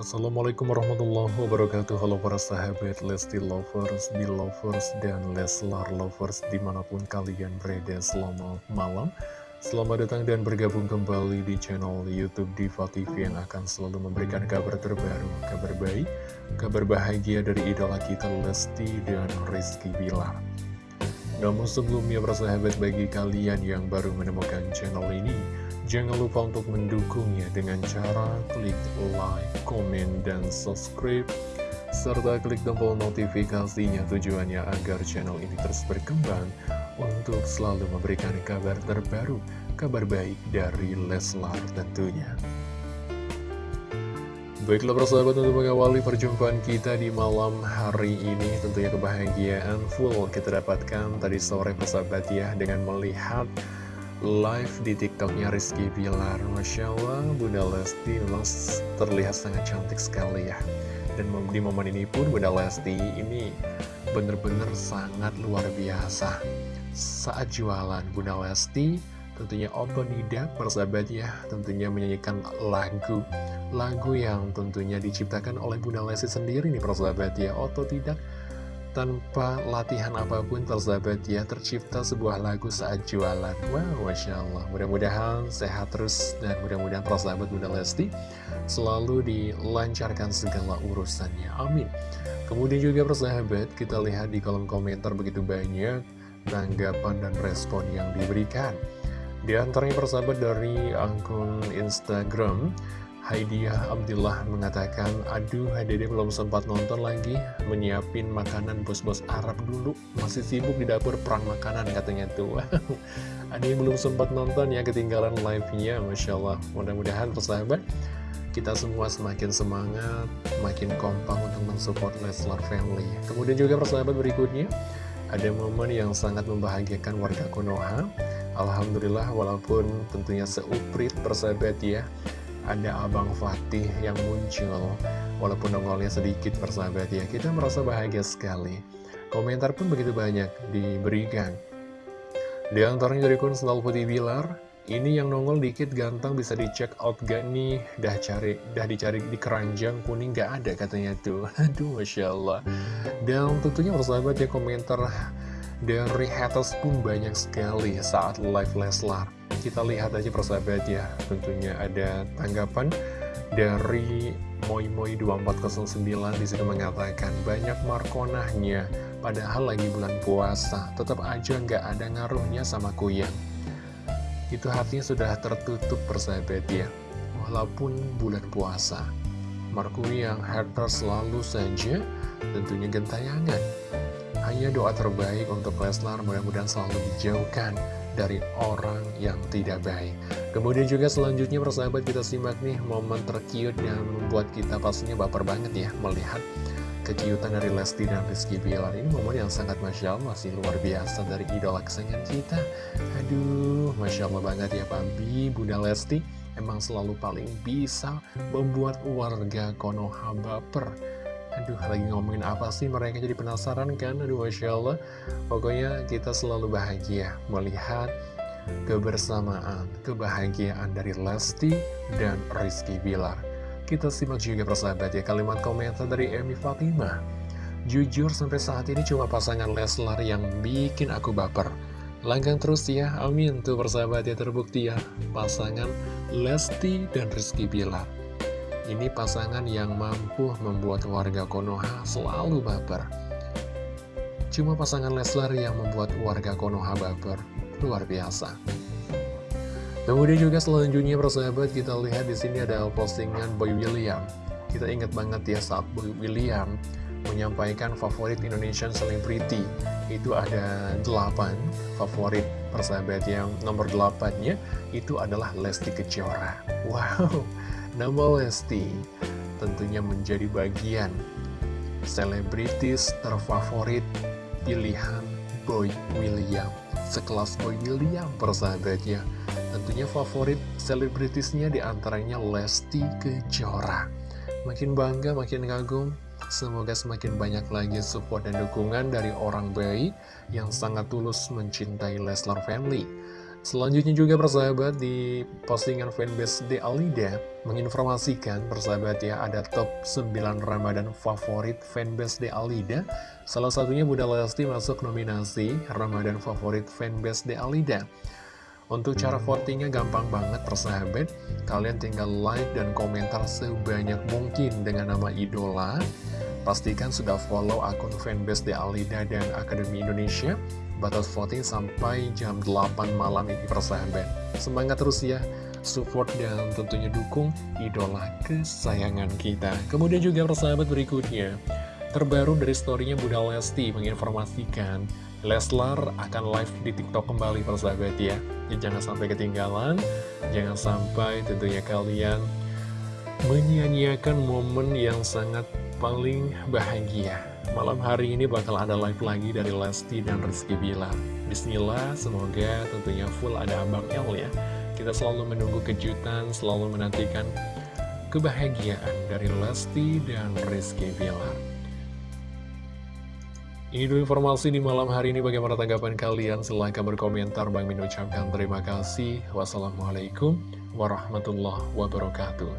Assalamualaikum warahmatullahi wabarakatuh. Halo para sahabat Lesti Lovers, Belovers, dan Leslar Lovers Di mana pun kalian berada selamat malam. Selamat datang dan bergabung kembali di channel Youtube Diva TV Yang akan selalu memberikan kabar terbaru Kabar baik, kabar bahagia dari idola kita Lesti dan Rizky Bilar. Namun sebelumnya para sahabat bagi kalian yang baru menemukan channel ini Jangan lupa untuk mendukungnya dengan cara klik like, komen, dan subscribe serta klik tombol notifikasinya tujuannya agar channel ini terus berkembang untuk selalu memberikan kabar terbaru, kabar baik dari Leslar tentunya. Baiklah persahabat untuk mengawali perjumpaan kita di malam hari ini Tentunya kebahagiaan full kita dapatkan tadi sore persahabat ya Dengan melihat live di tiktoknya Rizky Bilar. Masya Allah Bunda Lesti memang terlihat sangat cantik sekali ya. Dan di momen ini pun Bunda Lesti ini benar-benar sangat luar biasa. Saat jualan Bunda Lesti tentunya otodidak persahabat ya tentunya menyanyikan lagu. Lagu yang tentunya diciptakan oleh Bunda Lesti sendiri nih persahabat ya. Otodidak tanpa latihan apa pun persahabat ya tercipta sebuah lagu saat jualan Wow Masya Allah. Mudah-mudahan sehat terus dan mudah-mudahan persahabat Bunda Lesti selalu dilancarkan segala urusannya. Amin. Kemudian juga persahabat kita lihat di kolom komentar begitu banyak tanggapan dan respon yang diberikan. Di antaranya persahabat dari akun Instagram Haidiah Abdullah mengatakan, Aduh, Dede belum sempat nonton lagi, menyiapin makanan bos-bos Arab dulu. Masih sibuk di dapur perang makanan katanya tuh. Ada yang belum sempat nonton ya, ketinggalan live-nya, Masya Allah. Mudah-mudahan persahabat, kita semua semakin semangat, makin kompak untuk mensupport Leslar Family. Kemudian juga persahabat berikutnya, ada momen yang sangat membahagiakan warga Konoha. Alhamdulillah, walaupun tentunya seuprit persahabat ya, ada Abang Fatih yang muncul. Walaupun nongolnya sedikit persahabat ya. Kita merasa bahagia sekali. Komentar pun begitu banyak diberikan. Di antaranya dari kun Selalu Putih Bilar Ini yang nongol dikit ganteng bisa dicek out gak nih? Dah cari, dah dicari di keranjang kuning gak ada katanya tuh. Aduh Masya Allah. Dan tentunya persahabat ya komentar dari haters pun banyak sekali saat live Leslar kita lihat aja persahabat ya. Tentunya ada tanggapan dari Moimoy 2409 di situ mengatakan banyak markonahnya padahal lagi bulan puasa. Tetap aja nggak ada ngaruhnya sama kuyang. Itu hatinya sudah tertutup persahabat ya. Walaupun bulan puasa Marco yang haters selalu saja tentunya gentayangan. Hanya doa terbaik untuk Leslar mudah-mudahan selalu dijauhkan dari orang yang tidak baik. Kemudian juga selanjutnya persahabat kita simak nih momen terkiut yang membuat kita pastinya baper banget ya Melihat kekiutan dari Lesti dan Rizky Bilar. Ini momen yang sangat Masya Allah masih luar biasa dari idola kesayangan kita. Aduh Masya Allah banget ya Pabi Bunda Lesti emang selalu paling bisa membuat warga Konoha baper Aduh, lagi ngomongin apa sih mereka jadi penasaran kan? Aduh, Masya Allah. Pokoknya kita selalu bahagia melihat kebersamaan, kebahagiaan dari Lesti dan Rizky Bilar. Kita simak juga persahabat ya kalimat komentar dari Emi Fatimah. Jujur sampai saat ini cuma pasangan Leslar yang bikin aku baper. Langgang terus ya, amin tuh persahabat ya terbukti ya. Pasangan Lesti dan Rizky Bilar. Ini pasangan yang mampu membuat warga Konoha selalu baper. Cuma pasangan Leslar yang membuat warga Konoha baper. Luar biasa. Kemudian juga selanjutnya persahabat kita lihat di sini ada postingan Boy William. Kita ingat banget ya saat Boy William menyampaikan favorit Indonesian Celebrity. Itu ada 8 favorit persahabat yang nomor 8-nya itu adalah Lesti Kejora. Wow, Nama Lesti tentunya menjadi bagian selebritis terfavorit pilihan Boy William. Sekelas Boy William persahabatnya. Tentunya favorit selebritisnya di antaranya Lesti Kejora. Makin bangga, makin kagum. Semoga semakin banyak lagi support dan dukungan dari orang baik yang sangat tulus mencintai Leslar Family. Selanjutnya juga persahabat di postingan fanbase De Alida menginformasikan persahabat ya ada top 9 Ramadan favorit fanbase De Alida. Salah satunya Bunda Lesti masuk nominasi Ramadan favorit fanbase De Alida. Untuk cara votingnya gampang banget persahabat, kalian tinggal like dan komentar sebanyak mungkin dengan nama idola. Pastikan sudah follow akun fanbase De Alida dan Akademi Indonesia batas voting sampai jam 8 malam ini persahabat. Semangat terus ya, support dan tentunya dukung idola kesayangan kita. Kemudian juga persahabat berikutnya, terbaru dari storynya Bunda Lesti menginformasikan Leslar akan live di TikTok kembali persahabat ya. Jangan sampai ketinggalan, jangan sampai tentunya kalian menyanyiakan momen yang sangat paling bahagia Malam hari ini bakal ada live lagi dari Lesti dan Rizky Bilar Bismillah, semoga tentunya full ada Abang El ya. Kita selalu menunggu kejutan, selalu menantikan kebahagiaan dari Lesti dan Rizky Bilar ini dulu informasi di malam hari ini. Bagaimana tanggapan kalian? Silahkan berkomentar. Bang Min ucapkan terima kasih. Wassalamualaikum warahmatullahi wabarakatuh